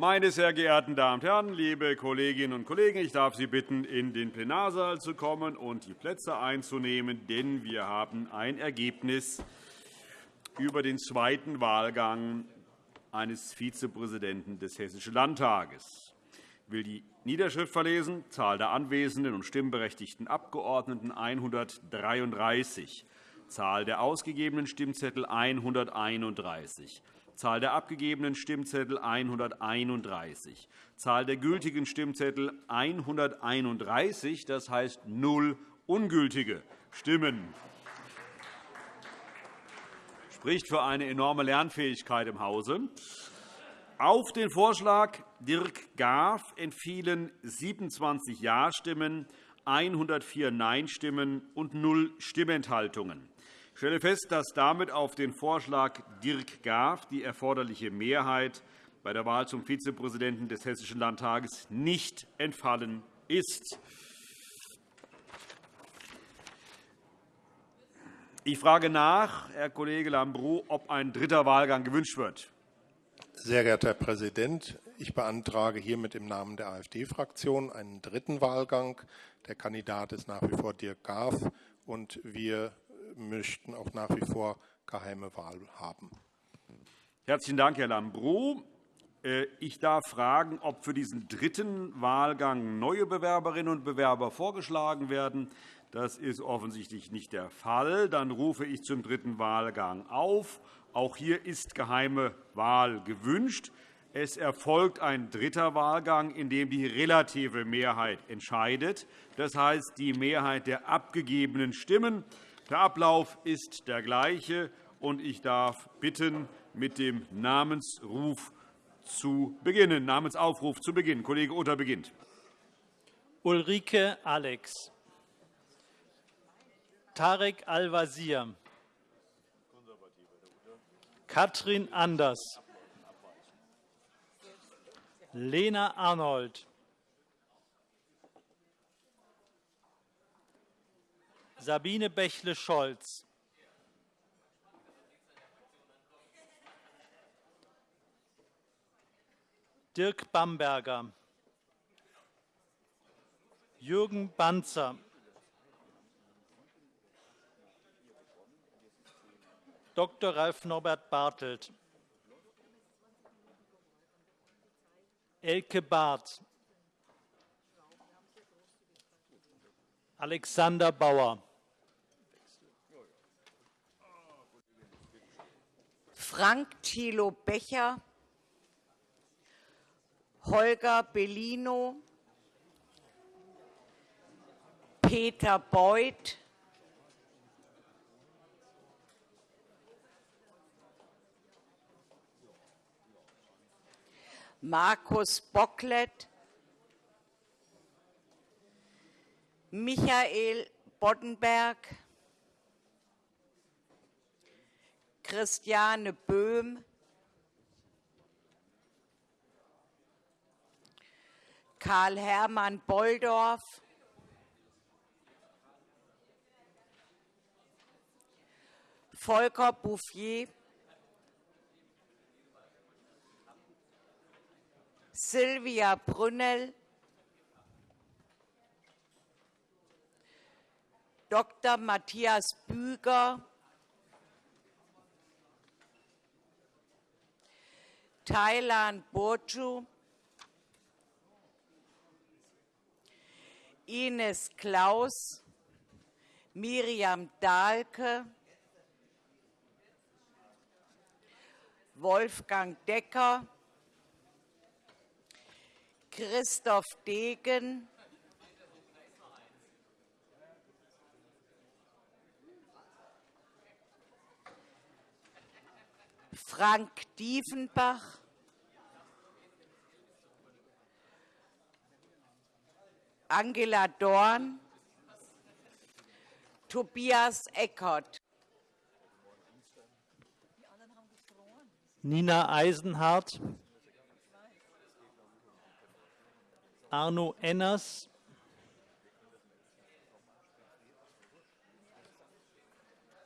Meine sehr geehrten Damen und Herren, liebe Kolleginnen und Kollegen, ich darf Sie bitten, in den Plenarsaal zu kommen und die Plätze einzunehmen, denn wir haben ein Ergebnis über den zweiten Wahlgang eines Vizepräsidenten des Hessischen Landtages. Ich will die Niederschrift verlesen. Zahl der anwesenden und stimmberechtigten Abgeordneten 133. Zahl der ausgegebenen Stimmzettel 131. Zahl der abgegebenen Stimmzettel 131. Zahl der gültigen Stimmzettel 131. Das heißt null ungültige Stimmen. Das spricht für eine enorme Lernfähigkeit im Hause. Auf den Vorschlag Dirk Graf entfielen 27 Ja-Stimmen, 104 Nein-Stimmen und null Stimmenthaltungen. Ich stelle fest, dass damit auf den Vorschlag Dirk Graf die erforderliche Mehrheit bei der Wahl zum Vizepräsidenten des Hessischen Landtages nicht entfallen ist. Ich frage nach, Herr Kollege Lambrou, ob ein dritter Wahlgang gewünscht wird. Sehr geehrter Herr Präsident, ich beantrage hiermit im Namen der AfD-Fraktion einen dritten Wahlgang. Der Kandidat ist nach wie vor Dirk Graf, und wir möchten auch nach wie vor geheime Wahl haben. Herzlichen Dank, Herr Lambrou. Äh, ich darf fragen, ob für diesen dritten Wahlgang neue Bewerberinnen und Bewerber vorgeschlagen werden. Das ist offensichtlich nicht der Fall. Dann rufe ich zum dritten Wahlgang auf. Auch hier ist geheime Wahl gewünscht. Es erfolgt ein dritter Wahlgang, in dem die relative Mehrheit entscheidet, das heißt die Mehrheit der abgegebenen Stimmen. Der Ablauf ist der gleiche, und ich darf bitten, mit dem Namensruf zu beginnen. Namensaufruf zu beginnen. Kollege Utter beginnt. Ulrike Alex. Tarek Al-Wazir. Katrin Anders. Lena Arnold. Sabine Bächle-Scholz. Dirk Bamberger. Jürgen Banzer. Dr. Ralf Norbert Bartelt. Elke Barth. Alexander Bauer. Frank Thilo Becher, Holger Bellino, Peter Beuth, Markus Bocklet, Michael Boddenberg, Christiane Böhm, Karl-Hermann Bolldorf, Volker Bouffier, Silvia Brünnel, Dr. Matthias Büger, Thailand Burcu, Ines Klaus, Miriam Dahlke, Wolfgang Decker, Christoph Degen, Frank Diefenbach, Angela Dorn, Tobias Eckert. Nina Eisenhardt, Arno Enners,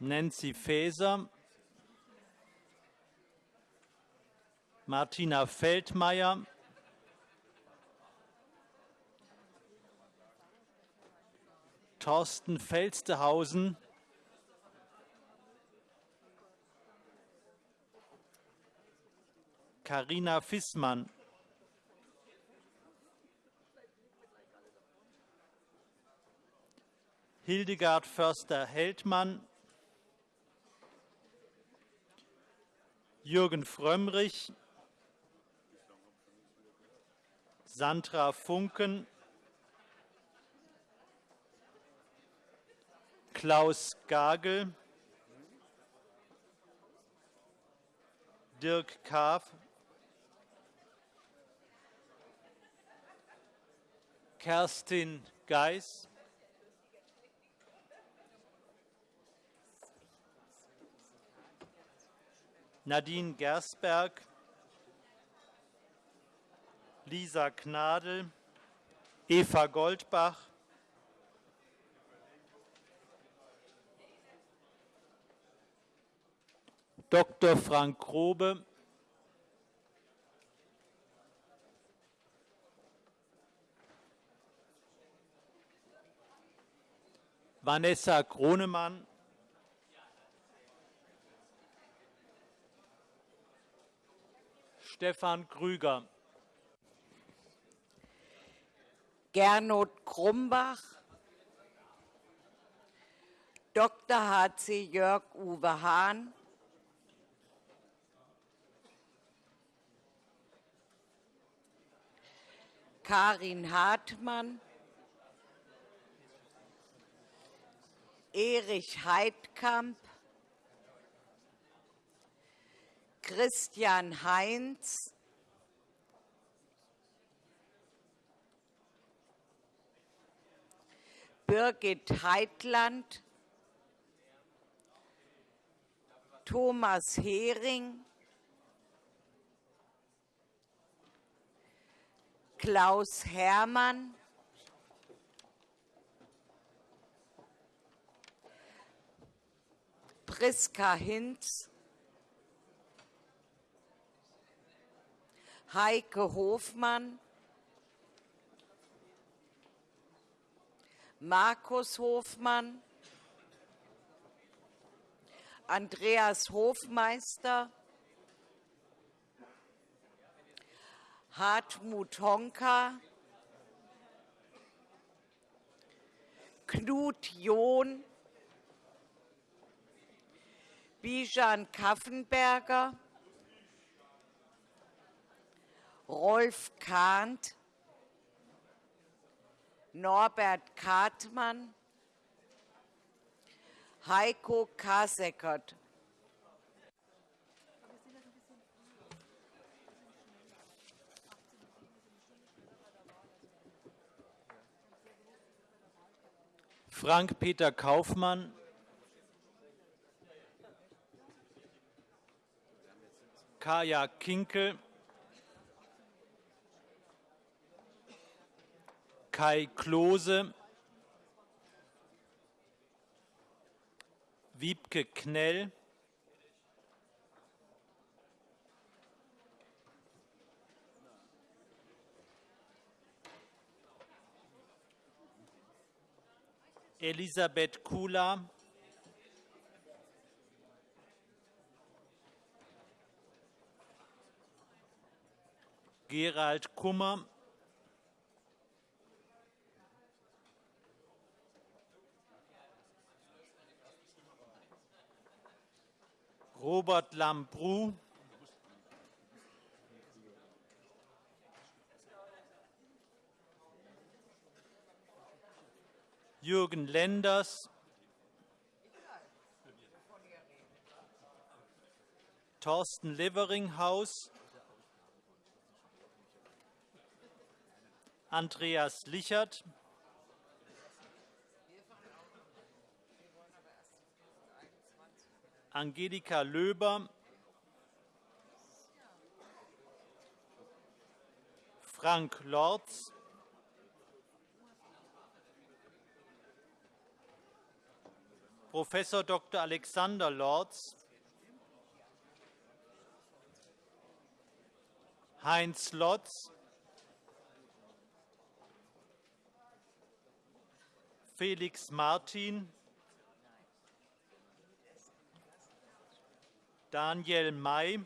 Nancy Faeser, Martina Feldmayer, Thorsten Felstehausen, Carina Fissmann, Hildegard Förster-Heldmann, Jürgen Frömmrich, Sandra Funken, Klaus Gagel, Dirk Kaaf, Kerstin Geis, Nadine Gersberg, Lisa Gnadl, Eva Goldbach, Dr. Frank Grobe, Vanessa Kronemann, Stefan Krüger, Gernot Krumbach, Dr. h.c. Jörg Uwe Hahn, Karin Hartmann, Erich Heidkamp, Christian Heinz, Birgit Heitland, Thomas Hering, Klaus Hermann, Priska Hinz, Heike Hofmann, Markus Hofmann, Andreas Hofmeister, Hartmut Honka, Knut John, Bijan Kaffenberger, Rolf Kahnt, Norbert Kartmann, Heiko Kasekert. Frank-Peter Kaufmann, Kaya Kinkel, Kai Klose, Wiebke Knell, Elisabeth Kula, Gerald Kummer, Robert Lambrou, Jürgen Lenders, Thorsten Leveringhaus, Andreas Lichert, Angelika Löber, Frank Lorz, Professor Dr. Alexander Lorz, Heinz Lotz, Felix Martin, Daniel May,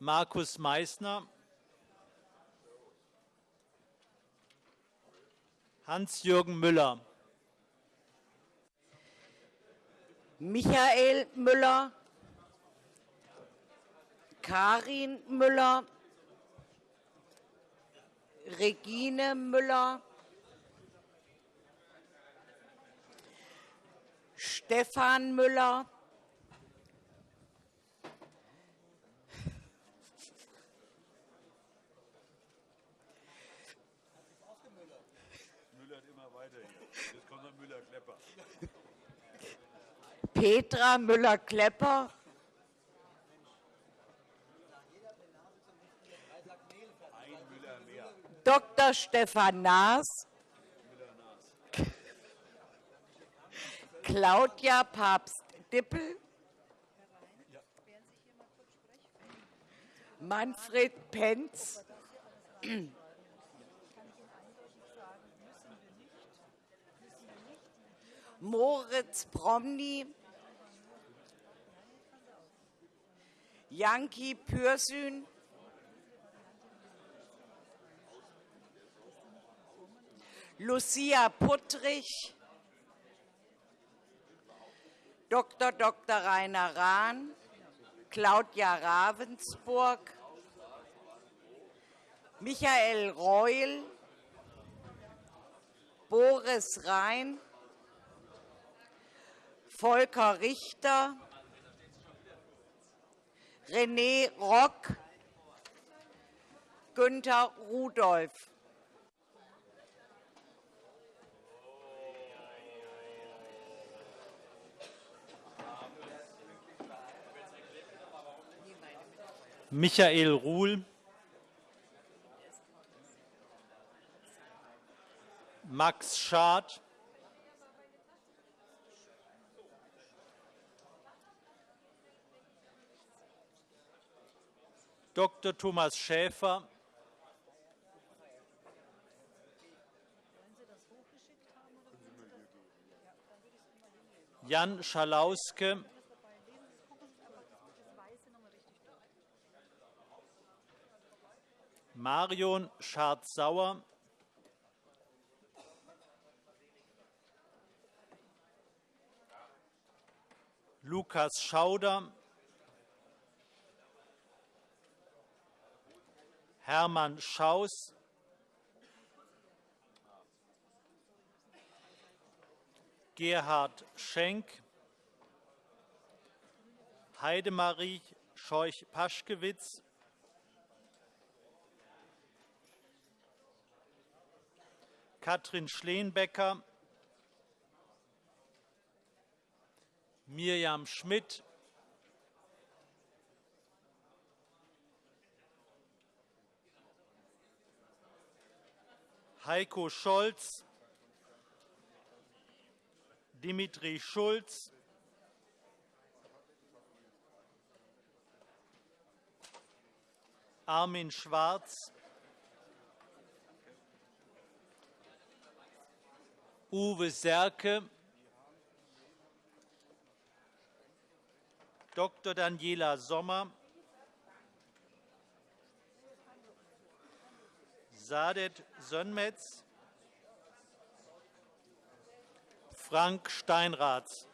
Markus Meissner, Hans-Jürgen Müller, Michael Müller, Karin Müller, Regine Müller, Stefan Müller, immer weiter hier. Jetzt kommt der Müller-Klepper. Petra Müller-Klepper, Dr. Stefan Naas, Claudia Papst-Dippel, Manfred Penz, Moritz Promny, Janki Pürsün, Lucia Puttrich, Dr. Dr. Rainer Rahn, Claudia Ravensburg, Michael Reul, Boris Rhein, Volker Richter, René Rock, Günther Rudolph. Michael Ruhl, Max Schad, Dr. Thomas Schäfer, Jan Schalauske, Marion Schardt-Sauer, Lukas Schauder, Hermann Schaus, Gerhard Schenk, Heidemarie Scheuch-Paschkewitz, Katrin Schleenbecker, Mirjam Schmidt, Heiko Scholz, Dimitri Schulz, Armin Schwarz, Uwe Serke, Dr. Daniela Sommer, Sadet Sönmetz, Frank Steinraths,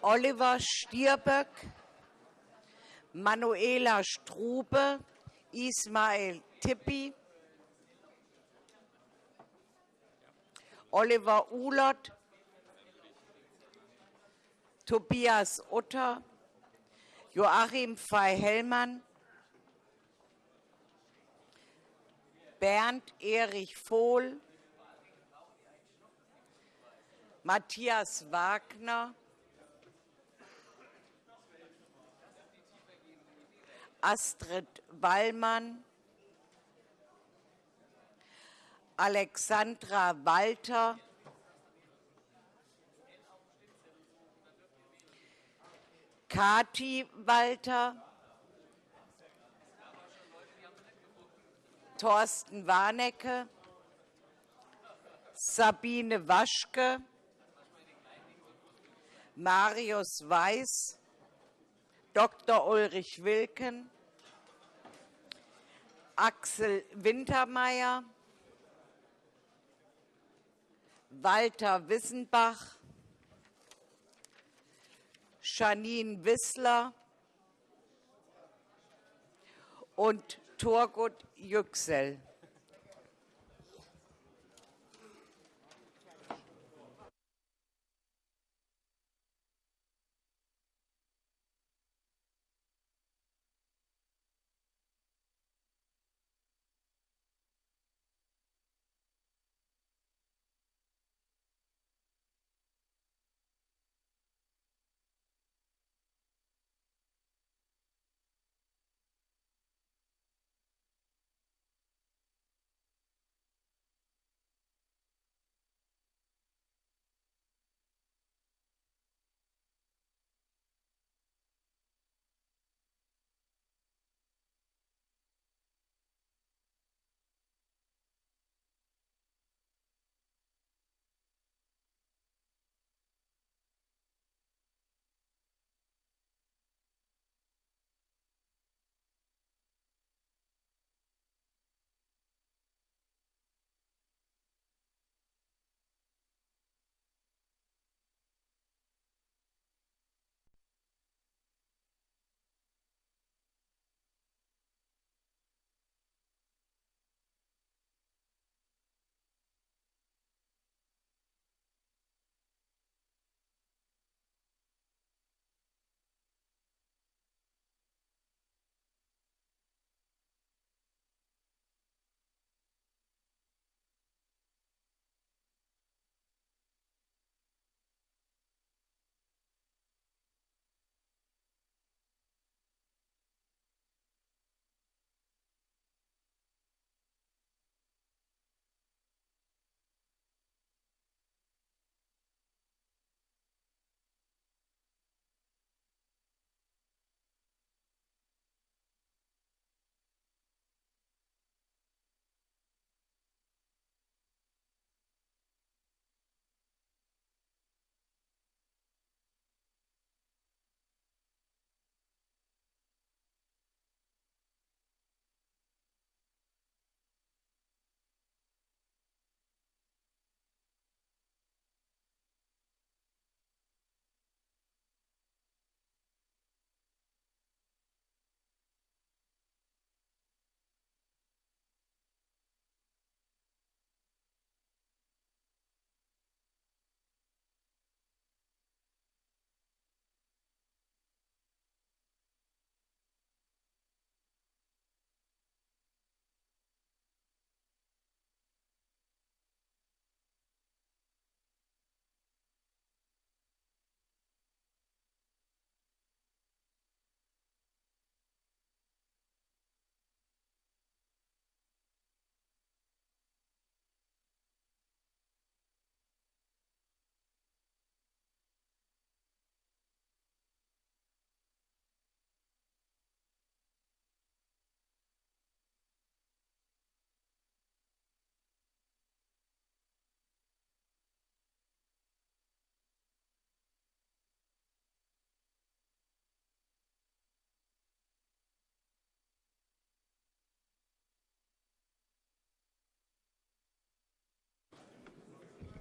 Oliver Stierböck, Manuela Strube, Ismail Tippi, Oliver Uhlert, Tobias Utter, Joachim Fei-Hellmann, Bernd Erich Vohl, Matthias Wagner, Astrid Wallmann, Alexandra Walter, Kati Walter, Thorsten Warnecke, Sabine Waschke, Marius Weiß, Dr. Ulrich Wilken, Axel Wintermeyer, Walter Wissenbach, Janine Wissler und Turgut Yüksel.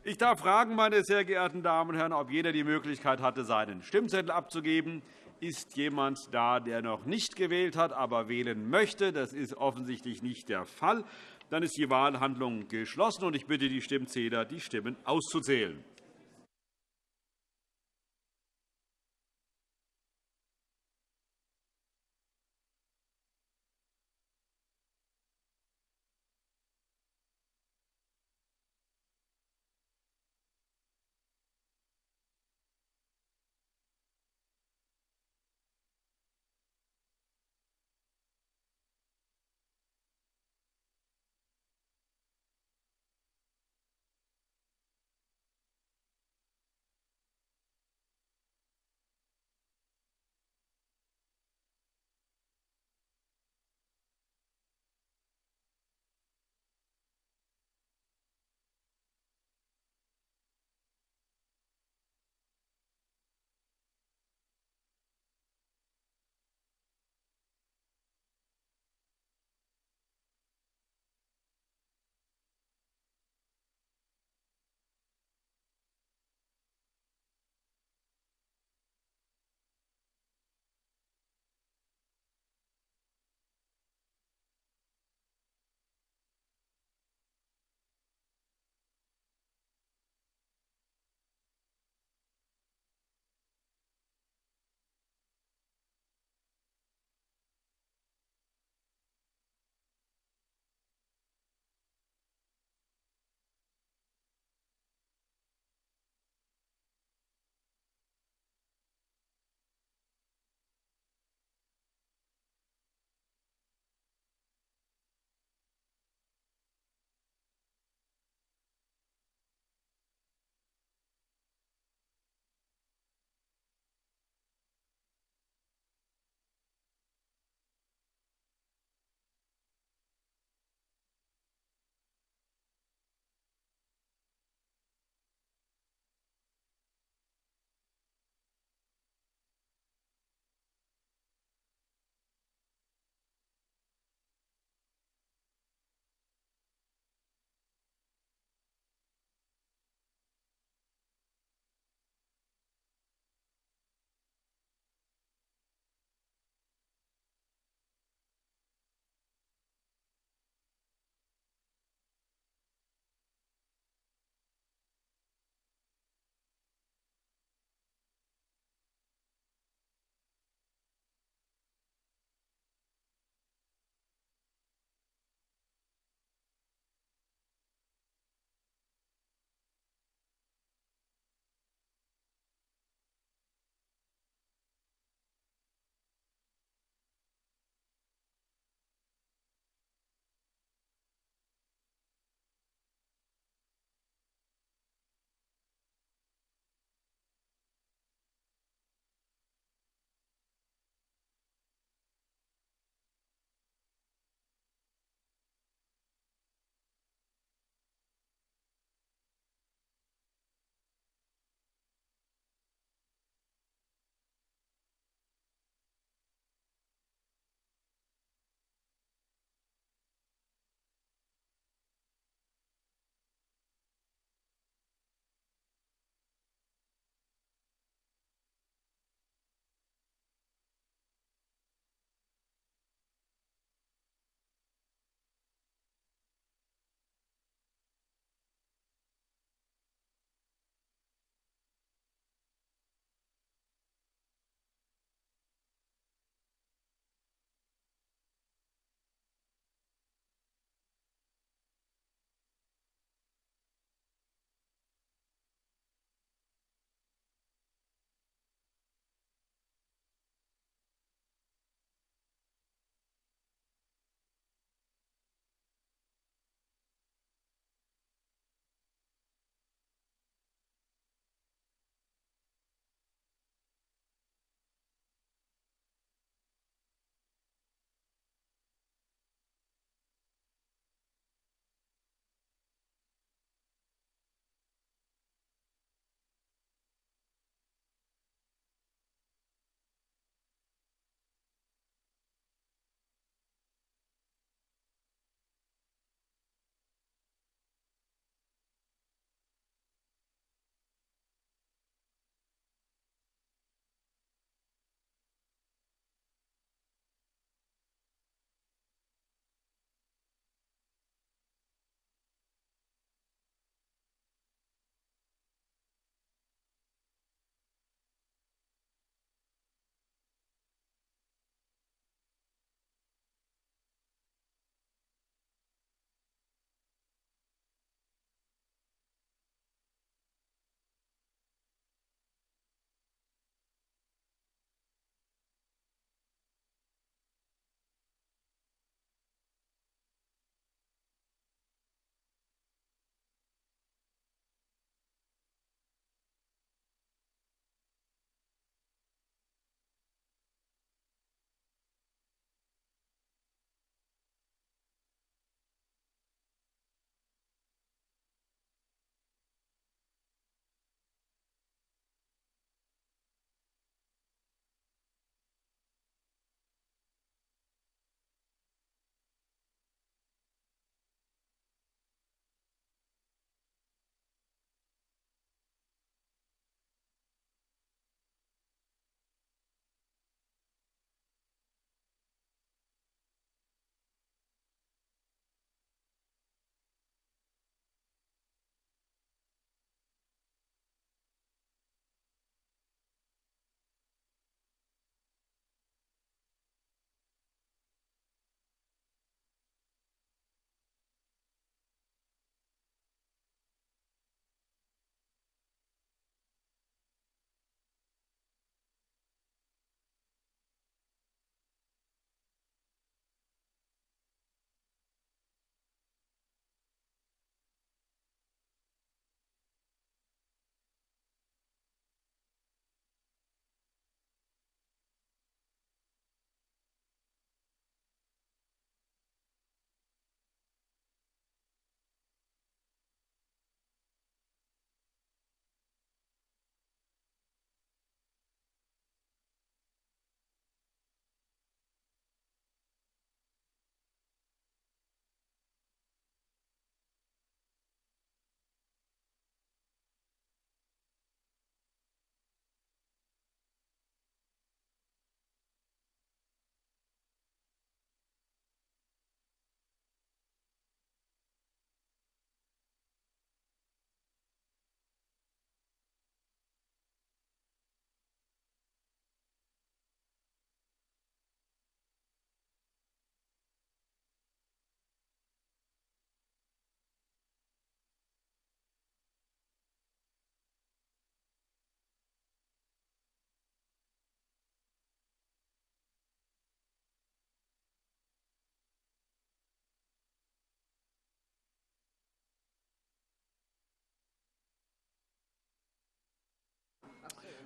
Ich darf fragen, meine sehr geehrten Damen und Herren, ob jeder die Möglichkeit hatte, seinen Stimmzettel abzugeben. Ist jemand da, der noch nicht gewählt hat, aber wählen möchte? Das ist offensichtlich nicht der Fall. Dann ist die Wahlhandlung geschlossen, ich bitte die Stimmzähler, die Stimmen auszuzählen.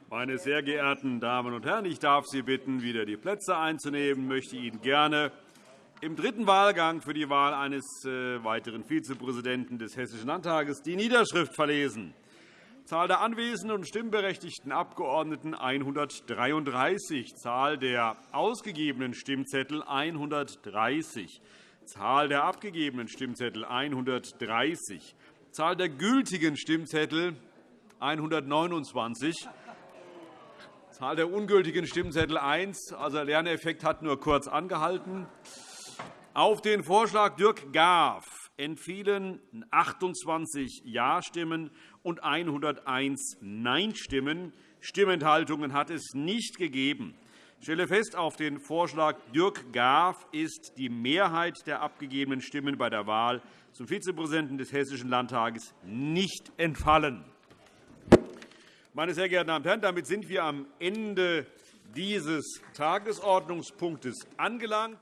Meine sehr geehrten Damen und Herren, ich darf Sie bitten, wieder die Plätze einzunehmen. Ich möchte Ihnen gerne im dritten Wahlgang für die Wahl eines äh, weiteren Vizepräsidenten des Hessischen Landtages die Niederschrift verlesen. Zahl der anwesenden und stimmberechtigten Abgeordneten 133, Zahl der ausgegebenen Stimmzettel 130, Zahl der abgegebenen Stimmzettel 130, Zahl der gültigen Stimmzettel 129, Zahl der ungültigen Stimmzettel 1. Also, der Lerneffekt hat nur kurz angehalten. Auf den Vorschlag Dirk Gaff entfielen 28 Ja-Stimmen und 101 Nein-Stimmen. Stimmenthaltungen hat es nicht gegeben. Ich stelle fest, auf den Vorschlag Dirk Gaff ist die Mehrheit der abgegebenen Stimmen bei der Wahl zum Vizepräsidenten des Hessischen Landtages nicht entfallen. Meine sehr geehrten Damen und Herren, damit sind wir am Ende dieses Tagesordnungspunktes angelangt.